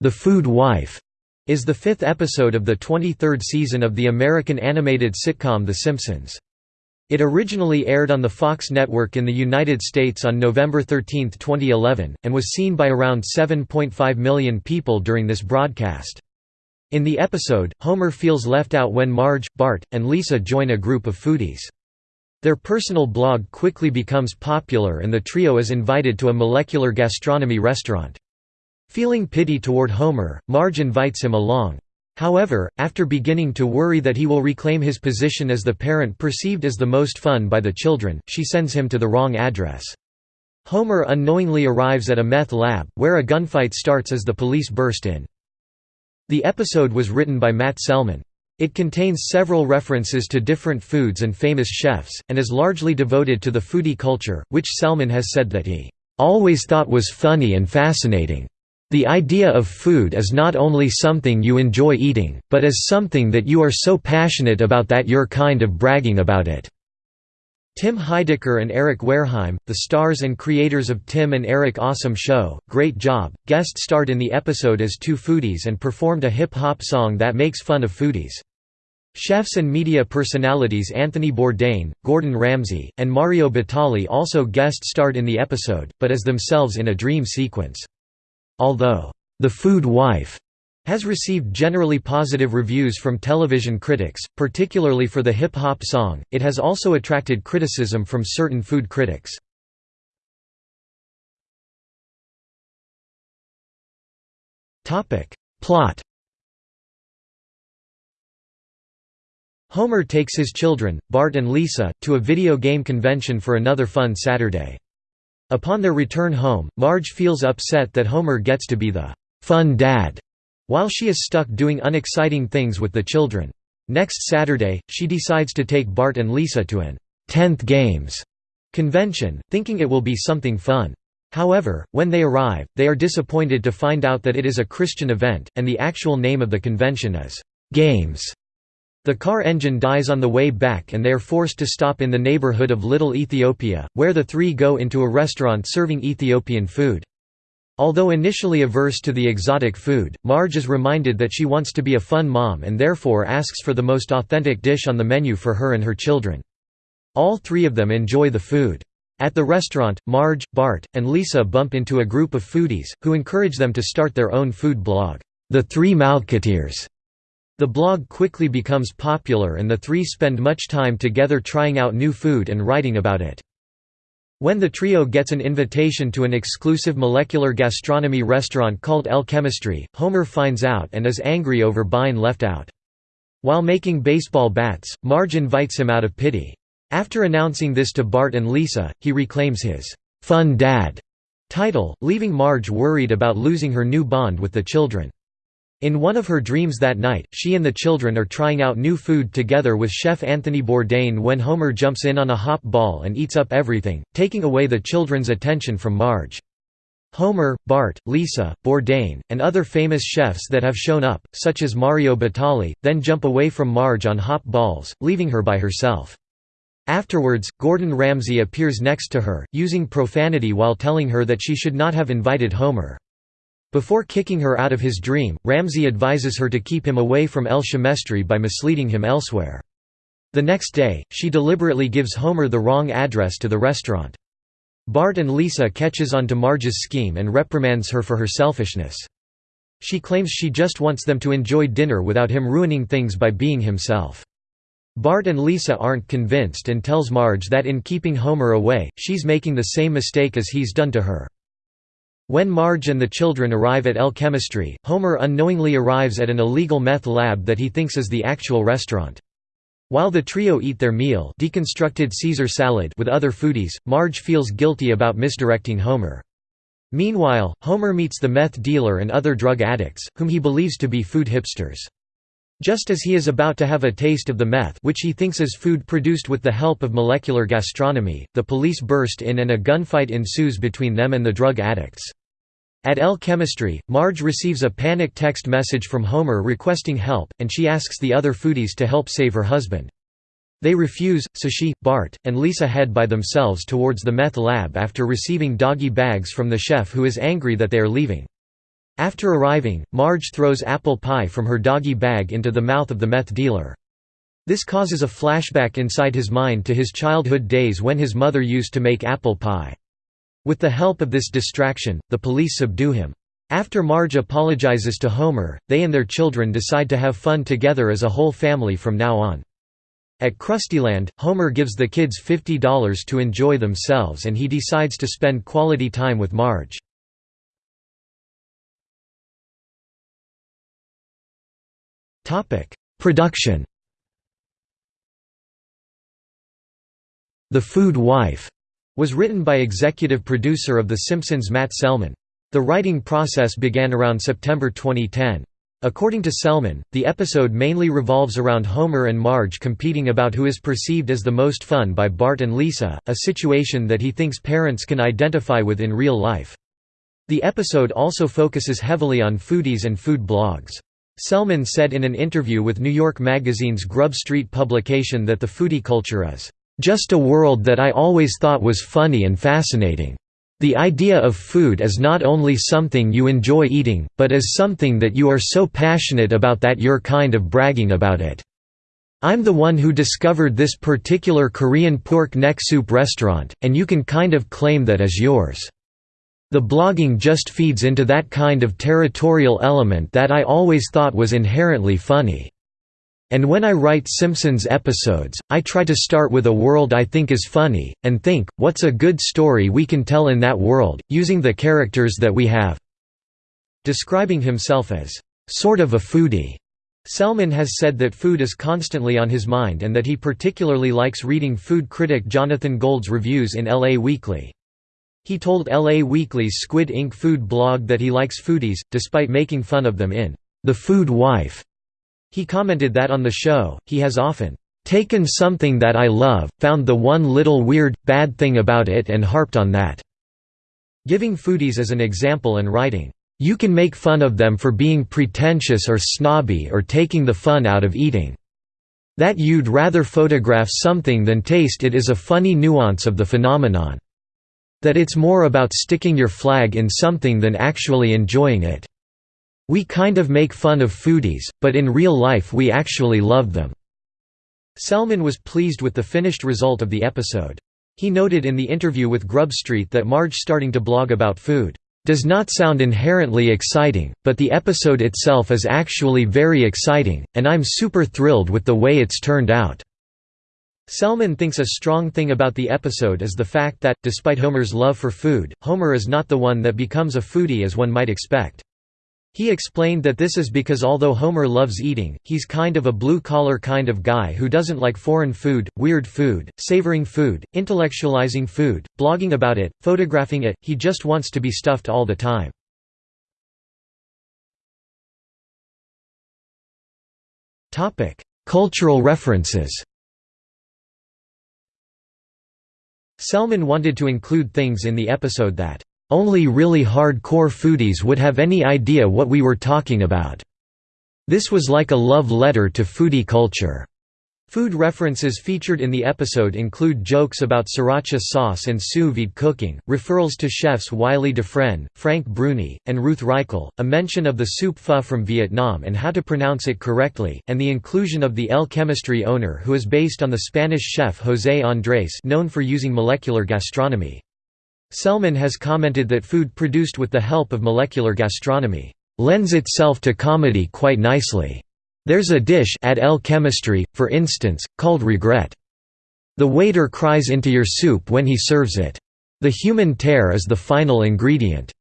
The Food Wife is the fifth episode of the 23rd season of the American animated sitcom The Simpsons. It originally aired on the Fox network in the United States on November 13, 2011, and was seen by around 7.5 million people during this broadcast. In the episode, Homer feels left out when Marge, Bart, and Lisa join a group of foodies. Their personal blog quickly becomes popular and the trio is invited to a molecular gastronomy restaurant. Feeling pity toward Homer, Marge invites him along. However, after beginning to worry that he will reclaim his position as the parent perceived as the most fun by the children, she sends him to the wrong address. Homer unknowingly arrives at a meth lab, where a gunfight starts as the police burst in. The episode was written by Matt Selman. It contains several references to different foods and famous chefs, and is largely devoted to the foodie culture, which Selman has said that he always thought was funny and fascinating. The idea of food is not only something you enjoy eating, but as something that you are so passionate about that you're kind of bragging about it. Tim Heidecker and Eric Wareheim, the stars and creators of Tim and Eric Awesome Show, Great Job, guest starred in the episode as two foodies and performed a hip-hop song that makes fun of foodies. Chefs and media personalities Anthony Bourdain, Gordon Ramsay, and Mario Batali also guest starred in the episode, but as themselves in a dream sequence. Although, "'The Food Wife' has received generally positive reviews from television critics, particularly for the hip-hop song, it has also attracted criticism from certain food critics. Plot Homer takes his children, Bart and Lisa, to a video game convention for another fun Saturday. Upon their return home, Marge feels upset that Homer gets to be the «fun dad» while she is stuck doing unexciting things with the children. Next Saturday, she decides to take Bart and Lisa to an «10th Games» convention, thinking it will be something fun. However, when they arrive, they are disappointed to find out that it is a Christian event, and the actual name of the convention is «Games». The car engine dies on the way back and they are forced to stop in the neighborhood of Little Ethiopia, where the three go into a restaurant serving Ethiopian food. Although initially averse to the exotic food, Marge is reminded that she wants to be a fun mom and therefore asks for the most authentic dish on the menu for her and her children. All three of them enjoy the food. At the restaurant, Marge, Bart, and Lisa bump into a group of foodies, who encourage them to start their own food blog, The Three Mouthketeers. The blog quickly becomes popular and the three spend much time together trying out new food and writing about it. When the trio gets an invitation to an exclusive molecular gastronomy restaurant called El-Chemistry, Homer finds out and is angry over being left out. While making baseball bats, Marge invites him out of pity. After announcing this to Bart and Lisa, he reclaims his "'Fun Dad' title, leaving Marge worried about losing her new bond with the children. In one of her dreams that night, she and the children are trying out new food together with chef Anthony Bourdain when Homer jumps in on a hop ball and eats up everything, taking away the children's attention from Marge. Homer, Bart, Lisa, Bourdain, and other famous chefs that have shown up, such as Mario Batali, then jump away from Marge on hop balls, leaving her by herself. Afterwards, Gordon Ramsay appears next to her, using profanity while telling her that she should not have invited Homer. Before kicking her out of his dream, Ramsay advises her to keep him away from El-Chemistry by misleading him elsewhere. The next day, she deliberately gives Homer the wrong address to the restaurant. Bart and Lisa catches on to Marge's scheme and reprimands her for her selfishness. She claims she just wants them to enjoy dinner without him ruining things by being himself. Bart and Lisa aren't convinced and tells Marge that in keeping Homer away, she's making the same mistake as he's done to her. When Marge and the children arrive at El-Chemistry, Homer unknowingly arrives at an illegal meth lab that he thinks is the actual restaurant. While the trio eat their meal deconstructed Caesar salad with other foodies, Marge feels guilty about misdirecting Homer. Meanwhile, Homer meets the meth dealer and other drug addicts, whom he believes to be food hipsters. Just as he is about to have a taste of the meth which he thinks is food produced with the help of molecular gastronomy, the police burst in and a gunfight ensues between them and the drug addicts. At El-Chemistry, Marge receives a panic text message from Homer requesting help, and she asks the other foodies to help save her husband. They refuse, so she, Bart, and Lisa head by themselves towards the meth lab after receiving doggy bags from the chef who is angry that they are leaving. After arriving, Marge throws apple pie from her doggy bag into the mouth of the meth dealer. This causes a flashback inside his mind to his childhood days when his mother used to make apple pie. With the help of this distraction, the police subdue him. After Marge apologizes to Homer, they and their children decide to have fun together as a whole family from now on. At Krustyland, Homer gives the kids $50 to enjoy themselves and he decides to spend quality time with Marge. Production The Food Wife was written by executive producer of The Simpsons Matt Selman. The writing process began around September 2010. According to Selman, the episode mainly revolves around Homer and Marge competing about who is perceived as the most fun by Bart and Lisa, a situation that he thinks parents can identify with in real life. The episode also focuses heavily on foodies and food blogs. Selman said in an interview with New York Magazine's Grub Street publication that the foodie culture is, "...just a world that I always thought was funny and fascinating." The idea of food as not only something you enjoy eating, but as something that you are so passionate about that you're kind of bragging about it. I'm the one who discovered this particular Korean pork neck soup restaurant, and you can kind of claim that as yours. The blogging just feeds into that kind of territorial element that I always thought was inherently funny. And when I write Simpsons episodes, I try to start with a world I think is funny, and think, what's a good story we can tell in that world, using the characters that we have. Describing himself as, sort of a foodie. Selman has said that food is constantly on his mind and that he particularly likes reading food critic Jonathan Gold's reviews in LA Weekly. He told LA Weekly's Squid Ink food blog that he likes foodies, despite making fun of them in The Food Wife. He commented that on the show, he has often taken something that I love, found the one little weird, bad thing about it and harped on that." Giving foodies as an example and writing, "...you can make fun of them for being pretentious or snobby or taking the fun out of eating. That you'd rather photograph something than taste it is a funny nuance of the phenomenon. That it's more about sticking your flag in something than actually enjoying it." We kind of make fun of foodies, but in real life we actually love them." Selman was pleased with the finished result of the episode. He noted in the interview with Grub Street that Marge starting to blog about food, "...does not sound inherently exciting, but the episode itself is actually very exciting, and I'm super thrilled with the way it's turned out." Selman thinks a strong thing about the episode is the fact that, despite Homer's love for food, Homer is not the one that becomes a foodie as one might expect. He explained that this is because although Homer loves eating, he's kind of a blue-collar kind of guy who doesn't like foreign food, weird food, savoring food, intellectualizing food, blogging about it, photographing it, he just wants to be stuffed all the time. Cultural references Selman wanted to include things in the episode that only really hard-core foodies would have any idea what we were talking about. This was like a love letter to foodie culture. Food references featured in the episode include jokes about sriracha sauce and sous vide cooking, referrals to chefs Wylie Dufresne, Frank Bruni, and Ruth Reichl, a mention of the soup pho from Vietnam and how to pronounce it correctly, and the inclusion of the El Chemistry owner who is based on the Spanish chef José Andrés known for using molecular gastronomy. Selman has commented that food produced with the help of molecular gastronomy lends itself to comedy quite nicely. There's a dish at El Chemistry, for instance, called regret. The waiter cries into your soup when he serves it. The human tear is the final ingredient.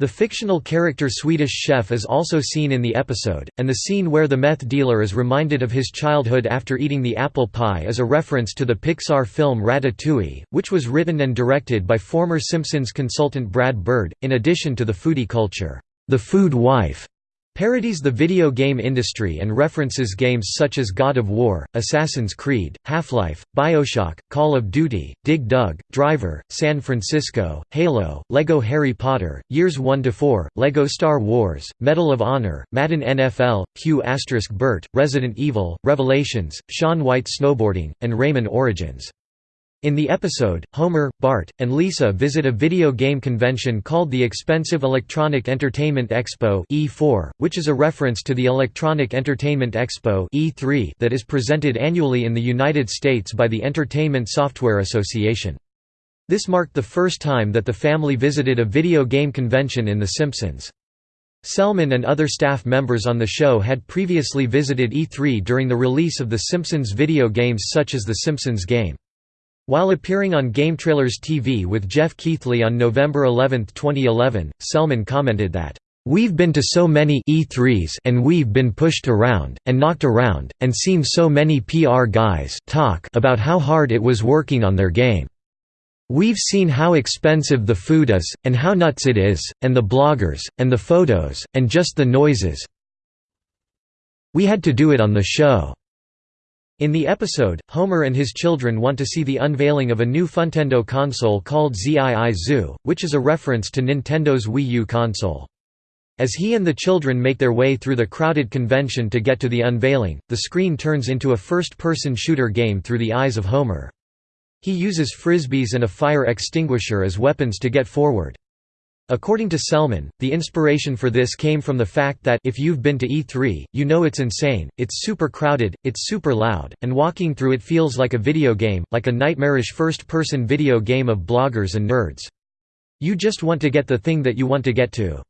The fictional character Swedish Chef is also seen in the episode, and the scene where the meth dealer is reminded of his childhood after eating the apple pie is a reference to the Pixar film Ratatouille, which was written and directed by former Simpsons consultant Brad Bird, in addition to the foodie culture. The Food Wife Parodies the video game industry and references games such as God of War, Assassin's Creed, Half-Life, Bioshock, Call of Duty, Dig Dug, Driver, San Francisco, Halo, Lego Harry Potter, Years 1–4, Lego Star Wars, Medal of Honor, Madden NFL, Q** Bert, Resident Evil, Revelations, Shaun White Snowboarding, and Rayman Origins. In the episode, Homer, Bart, and Lisa visit a video game convention called the Expensive Electronic Entertainment Expo E4, which is a reference to the Electronic Entertainment Expo E3 that is presented annually in the United States by the Entertainment Software Association. This marked the first time that the family visited a video game convention in The Simpsons. Selman and other staff members on the show had previously visited E3 during the release of The Simpsons video games such as The Simpsons Game. While appearing on GameTrailers TV with Geoff Keighley on November 11, 2011, Selman commented that, "...we've been to so many E3s and we've been pushed around, and knocked around, and seen so many PR guys talk about how hard it was working on their game. We've seen how expensive the food is, and how nuts it is, and the bloggers, and the photos, and just the noises. We had to do it on the show." In the episode, Homer and his children want to see the unveiling of a new Funtendo console called ZII Zoo, which is a reference to Nintendo's Wii U console. As he and the children make their way through the crowded convention to get to the unveiling, the screen turns into a first-person shooter game through the eyes of Homer. He uses frisbees and a fire extinguisher as weapons to get forward. According to Selman, the inspiration for this came from the fact that if you've been to E3, you know it's insane, it's super crowded, it's super loud, and walking through it feels like a video game, like a nightmarish first-person video game of bloggers and nerds. You just want to get the thing that you want to get to.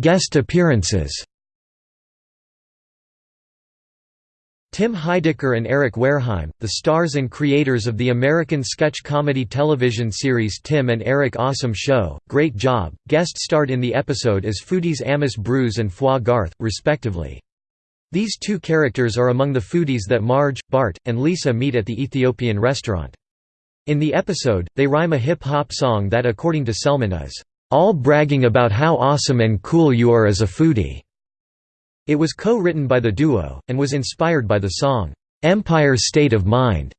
Guest appearances Tim Heidecker and Eric Wareheim, the stars and creators of the American sketch comedy television series Tim and Eric Awesome Show, Great Job, guest starred in the episode as foodies Amos Bruce and Foie Garth, respectively. These two characters are among the foodies that Marge, Bart, and Lisa meet at the Ethiopian restaurant. In the episode, they rhyme a hip-hop song that according to Selman is, "...all bragging about how awesome and cool you are as a foodie." It was co-written by the duo, and was inspired by the song, "'Empire State of Mind'".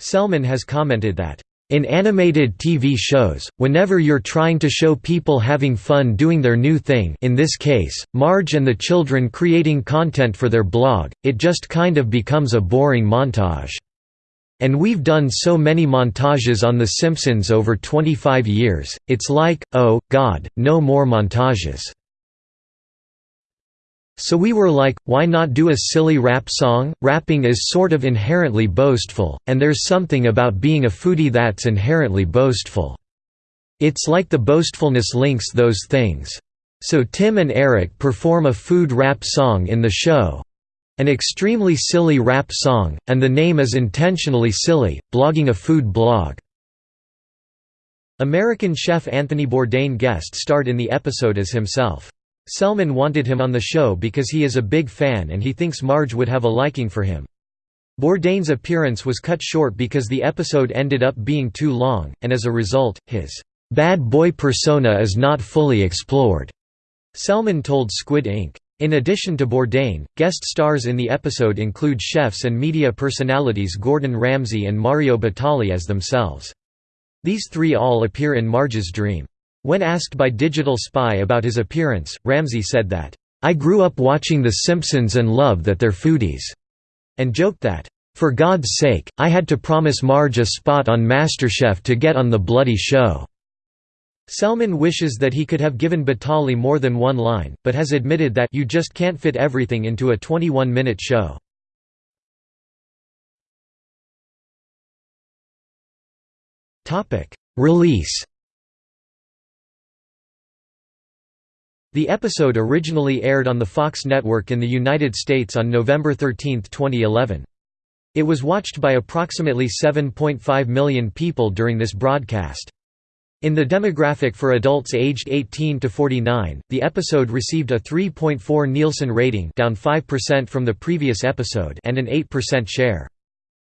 Selman has commented that, "...in animated TV shows, whenever you're trying to show people having fun doing their new thing in this case, Marge and the children creating content for their blog, it just kind of becomes a boring montage." And we've done so many montages on The Simpsons over 25 years, it's like, oh, God, no more montages. So we were like, why not do a silly rap song? Rapping is sort of inherently boastful, and there's something about being a foodie that's inherently boastful. It's like the boastfulness links those things. So Tim and Eric perform a food rap song in the show. An extremely silly rap song, and the name is intentionally silly, blogging a food blog. American chef Anthony Bourdain guest starred in the episode as himself. Selman wanted him on the show because he is a big fan and he thinks Marge would have a liking for him. Bourdain's appearance was cut short because the episode ended up being too long, and as a result, his bad boy persona is not fully explored, Selman told Squid Ink. In addition to Bourdain, guest stars in the episode include chefs and media personalities Gordon Ramsay and Mario Batali as themselves. These three all appear in Marge's dream. When asked by Digital Spy about his appearance, Ramsay said that, "...I grew up watching The Simpsons and love that they're foodies," and joked that, "...for God's sake, I had to promise Marge a spot on MasterChef to get on the bloody show." Selman wishes that he could have given Batali more than one line, but has admitted that you just can't fit everything into a 21-minute show. Release The episode originally aired on the Fox network in the United States on November 13, 2011. It was watched by approximately 7.5 million people during this broadcast. In the demographic for adults aged 18 to 49, the episode received a 3.4 Nielsen rating down 5% from the previous episode and an 8% share.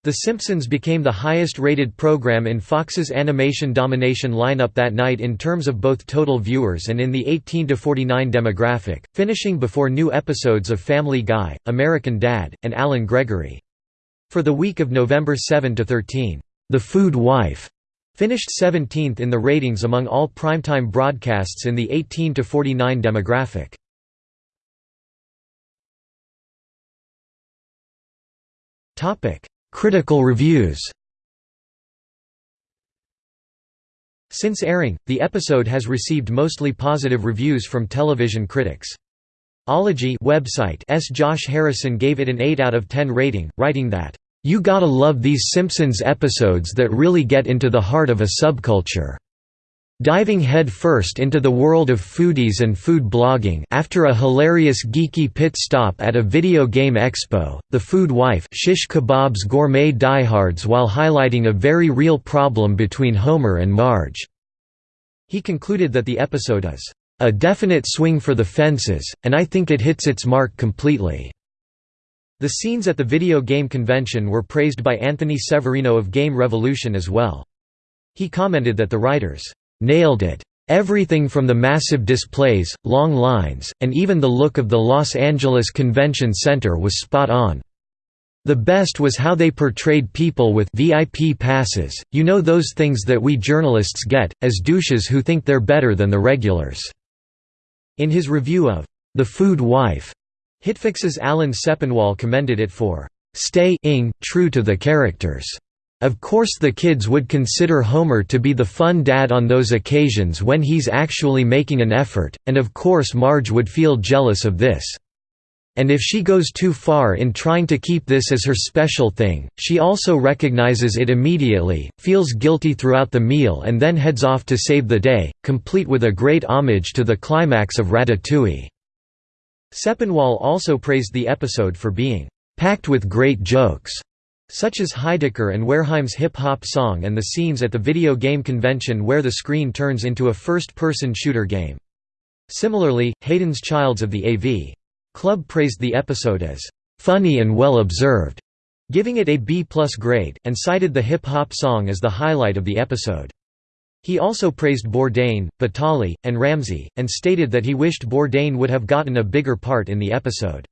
The Simpsons became the highest-rated program in Fox's animation domination lineup that night in terms of both total viewers and in the 18–49 demographic, finishing before new episodes of Family Guy, American Dad, and Allen Gregory. For the week of November 7–13, The Food Wife finished 17th in the ratings among all primetime broadcasts in the 18–49 demographic. Critical reviews Since airing, the episode has received mostly positive reviews from television critics. Ology website S. Josh Harrison gave it an 8 out of 10 rating, writing that, "...you gotta love these Simpsons episodes that really get into the heart of a subculture." Diving headfirst into the world of foodies and food blogging after a hilarious geeky pit stop at a video game expo, the food wife shish kebabs gourmet diehards while highlighting a very real problem between Homer and Marge. He concluded that the episode is a definite swing for the fences, and I think it hits its mark completely. The scenes at the video game convention were praised by Anthony Severino of Game Revolution as well. He commented that the writers Nailed it. Everything from the massive displays, long lines, and even the look of the Los Angeles Convention Center was spot on. The best was how they portrayed people with VIP passes, you know those things that we journalists get, as douches who think they're better than the regulars." In his review of The Food Wife, Hitfix's Alan Sepinwall commended it for staying true to the characters. Of course the kids would consider Homer to be the fun dad on those occasions when he's actually making an effort, and of course Marge would feel jealous of this. And if she goes too far in trying to keep this as her special thing, she also recognizes it immediately, feels guilty throughout the meal and then heads off to save the day, complete with a great homage to the climax of Ratatouille. Sepinwall also praised the episode for being packed with great jokes such as Heidecker and Wareheim's hip-hop song and the scenes at the video game convention where the screen turns into a first-person shooter game. Similarly, Hayden's Childs of the AV Club praised the episode as "...funny and well observed", giving it a B-plus grade, and cited the hip-hop song as the highlight of the episode. He also praised Bourdain, Batali, and Ramsay, and stated that he wished Bourdain would have gotten a bigger part in the episode.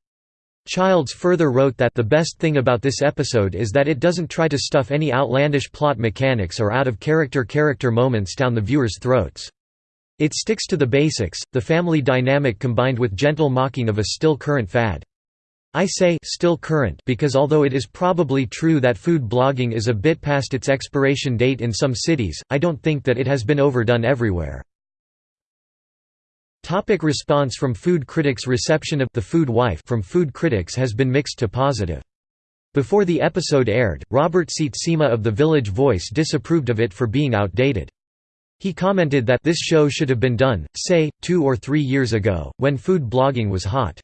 Childs further wrote that the best thing about this episode is that it doesn't try to stuff any outlandish plot mechanics or out-of-character character moments down the viewers' throats. It sticks to the basics, the family dynamic combined with gentle mocking of a still current fad. I say still current because although it is probably true that food blogging is a bit past its expiration date in some cities, I don't think that it has been overdone everywhere. Topic response from food critics Reception of The Food Wife from food critics has been mixed to positive. Before the episode aired, Robert Sietsema of The Village Voice disapproved of it for being outdated. He commented that this show should have been done, say, two or three years ago, when food blogging was hot.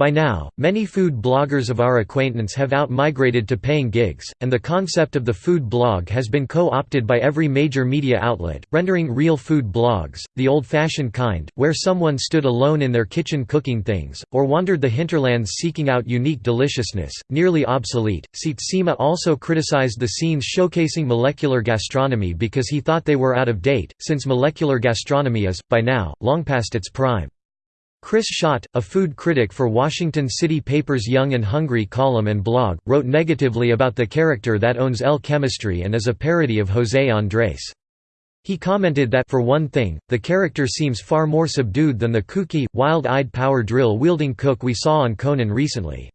By now, many food bloggers of our acquaintance have out-migrated to paying gigs, and the concept of the food blog has been co-opted by every major media outlet, rendering real food blogs, the old-fashioned kind, where someone stood alone in their kitchen cooking things, or wandered the hinterlands seeking out unique deliciousness, nearly obsolete. Sietsema also criticized the scenes showcasing molecular gastronomy because he thought they were out of date, since molecular gastronomy is, by now, long past its prime. Chris Shott, a food critic for Washington City Paper's Young and Hungry column and blog, wrote negatively about the character that owns El Chemistry and is a parody of José Andrés. He commented that for one thing, the character seems far more subdued than the kooky, wild-eyed power drill-wielding cook we saw on Conan recently.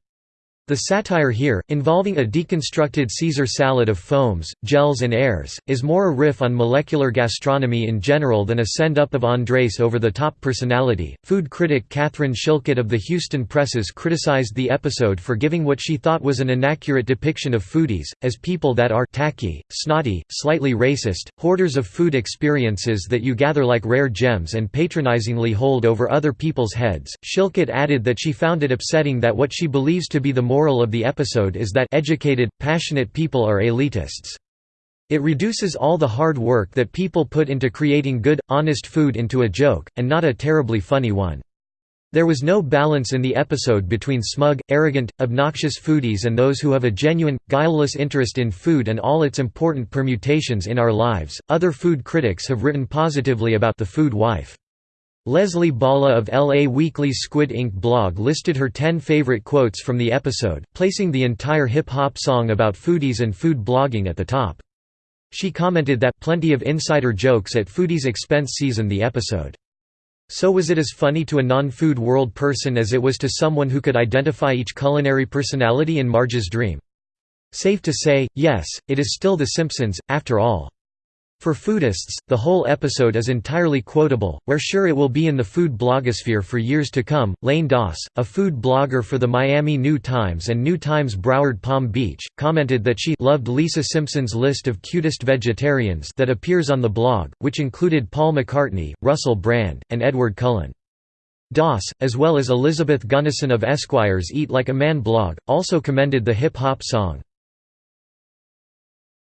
The satire here, involving a deconstructed Caesar salad of foams, gels and airs, is more a riff on molecular gastronomy in general than a send-up of Andrés over-the-top personality. Food critic Catherine Shilcutt of the Houston Presses criticized the episode for giving what she thought was an inaccurate depiction of foodies, as people that are tacky, snotty, slightly racist, hoarders of food experiences that you gather like rare gems and patronizingly hold over other people's heads. Shilcutt added that she found it upsetting that what she believes to be the moral of the episode is that educated, passionate people are elitists. It reduces all the hard work that people put into creating good, honest food into a joke, and not a terribly funny one. There was no balance in the episode between smug, arrogant, obnoxious foodies and those who have a genuine, guileless interest in food and all its important permutations in our lives. Other food critics have written positively about the food wife. Leslie Balla of LA Weekly's Squid Ink blog listed her 10 favorite quotes from the episode, placing the entire hip-hop song about foodies and food blogging at the top. She commented that, plenty of insider jokes at foodies' expense season the episode. So was it as funny to a non-food world person as it was to someone who could identify each culinary personality in Marge's dream? Safe to say, yes, it is still The Simpsons, after all. For foodists, the whole episode is entirely quotable, we're sure it will be in the food blogosphere for years to come. Lane Doss, a food blogger for the Miami New Times and New Times Broward Palm Beach, commented that she loved Lisa Simpson's list of cutest vegetarians that appears on the blog, which included Paul McCartney, Russell Brand, and Edward Cullen. Doss, as well as Elizabeth Gunnison of Esquire's Eat Like a Man blog, also commended the hip-hop song,